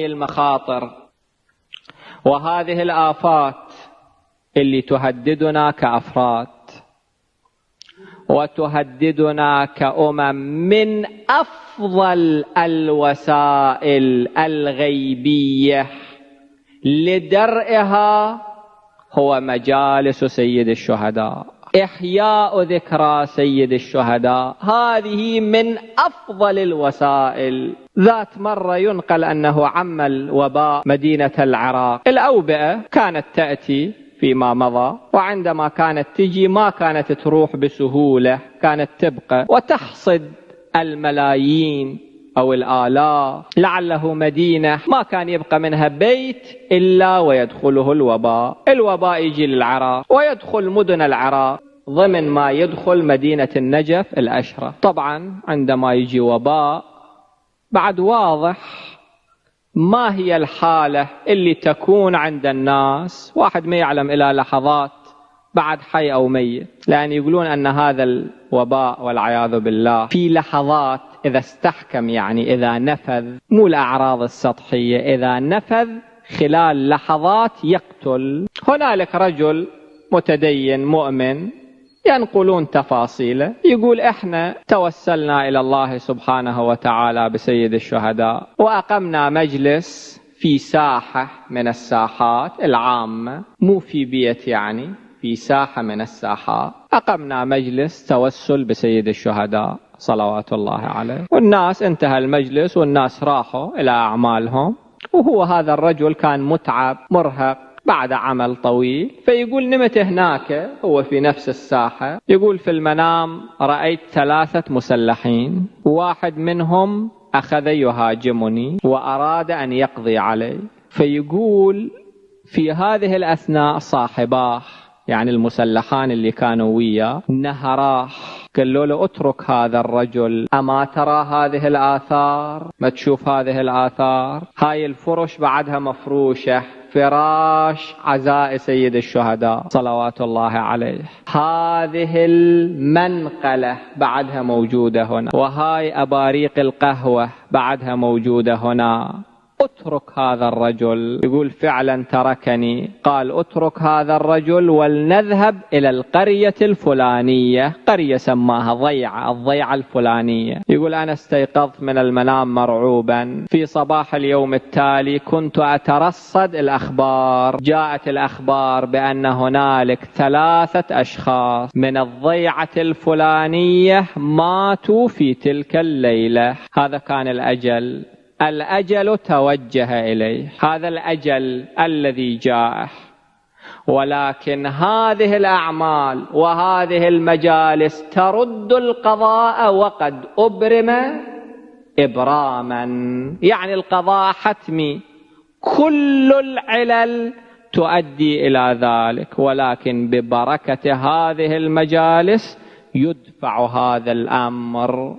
هاي المخاطر. وهذه الآفات اللي تهددنا كأفراد. وتهددنا كأمم من أفضل الوسائل الغيبية. لدرئها هو مجالس سيد الشهداء. إحياء ذكرى سيد الشهداء. هذه من أفضل الوسائل. ذات مرة ينقل أنه عم الوباء مدينة العراق. الأوبئة كانت تأتي فيما مضى وعندما كانت تجي ما كانت تروح بسهولة كانت تبقى وتحصد الملايين. أو الآلاف لعله مدينة ما كان يبقى منها بيت إلا ويدخله الوباء. الوباء يجي للعراق ويدخل مدن العراق ضمن ما يدخل مدينة النجف الأشرة. طبعا عندما يجي وباء بعد واضح ما هي الحالة اللي تكون عند الناس. واحد ما يعلم إلى لحظات بعد حي أو ميت لأن يقولون أن هذا الوباء والعياذ بالله في لحظات إذا استحكم يعني إذا نفذ مو الأعراض السطحية إذا نفذ خلال لحظات يقتل. هنالك رجل متدين مؤمن ينقلون تفاصيله يقول إحنا توسلنا إلى الله سبحانه وتعالى بسيد الشهداء وأقمنا مجلس في ساحة من الساحات العامة مو في بيت يعني في ساحة من الساحات. أقمنا مجلس توسل بسيد الشهداء. صلوات الله عليه. والناس انتهى المجلس والناس راحوا إلى أعمالهم. وهو هذا الرجل كان متعب مرهق بعد عمل طويل. فيقول نمت هناك هو في نفس الساحة. يقول في المنام رأيت ثلاثة مسلحين. واحد منهم أخذ يهاجمني وأراد أن يقضي علي. فيقول في هذه الأثناء صاحباه يعني المسلحان اللي كانوا وياه نهراه. قالوا له اترك هذا الرجل أما ترى هذه الآثار؟ ما تشوف هذه الآثار؟ هاي الفرش بعدها مفروشة فراش عزاء سيد الشهداء صلوات الله عليه. هذه المنقلة بعدها موجودة هنا وهاي أباريق القهوة بعدها موجودة هنا. اترك هذا الرجل. يقول فعلا تركني. قال اترك هذا الرجل ولنذهب إلى القرية الفلانية. قرية سماها ضيعة الضيعة الفلانية. يقول أنا استيقظت من المنام مرعوبا. في صباح اليوم التالي كنت أترصد الأخبار. جاءت الأخبار بأن هنالك ثلاثة أشخاص من الضيعة الفلانية ماتوا في تلك الليلة. هذا كان الأجل. الأجل توجه إليه. هذا الأجل الذي جاءه. ولكن هذه الأعمال وهذه المجالس ترد القضاء وقد أبرم إبراما. يعني القضاء حتمي. كل العلل تؤدي إلى ذلك. ولكن ببركة هذه المجالس يدفع هذا الأمر.